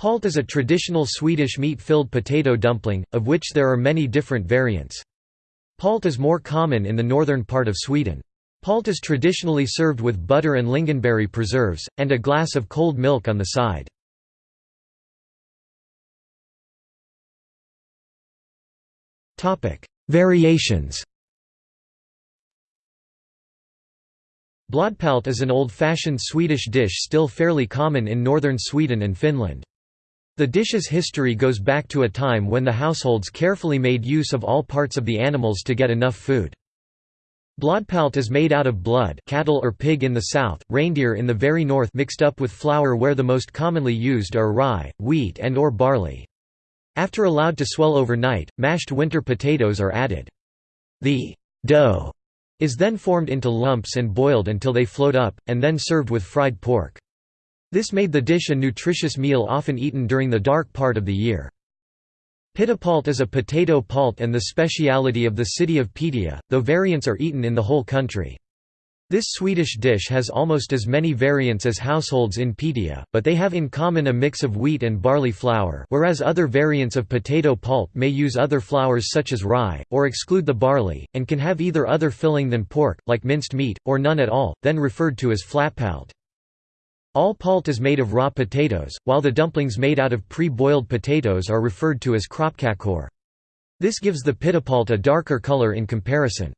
Palt is a traditional Swedish meat-filled potato dumpling, of which there are many different variants. Palt is more common in the northern part of Sweden. Palt is traditionally served with butter and lingonberry preserves, and a glass of cold milk on the side. Variations Blodpalt is an old-fashioned Swedish dish still fairly common in northern Sweden and Finland. The dish's history goes back to a time when the households carefully made use of all parts of the animals to get enough food. Blodpalt is made out of blood cattle or pig in the south, reindeer in the very north mixed up with flour where the most commonly used are rye, wheat and or barley. After allowed to swell overnight, mashed winter potatoes are added. The dough is then formed into lumps and boiled until they float up, and then served with fried pork. This made the dish a nutritious meal often eaten during the dark part of the year. Pitepalt is a potato palt and the speciality of the city of Piteå, though variants are eaten in the whole country. This Swedish dish has almost as many variants as households in Piteå, but they have in common a mix of wheat and barley flour whereas other variants of potato palt may use other flours such as rye, or exclude the barley, and can have either other filling than pork, like minced meat, or none at all, then referred to as flatpalt. All palt is made of raw potatoes, while the dumplings made out of pre-boiled potatoes are referred to as kroppkakor. This gives the pitepalt a darker color in comparison.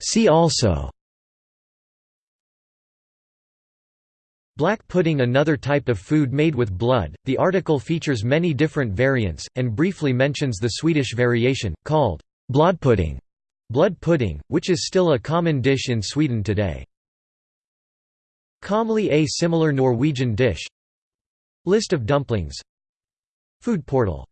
See also Black pudding another type of food made with blood, the article features many different variants, and briefly mentions the Swedish variation, called blodpudding. Blood pudding, which is still a common dish in Sweden today. Commonly a similar Norwegian dish. List of dumplings. Food portal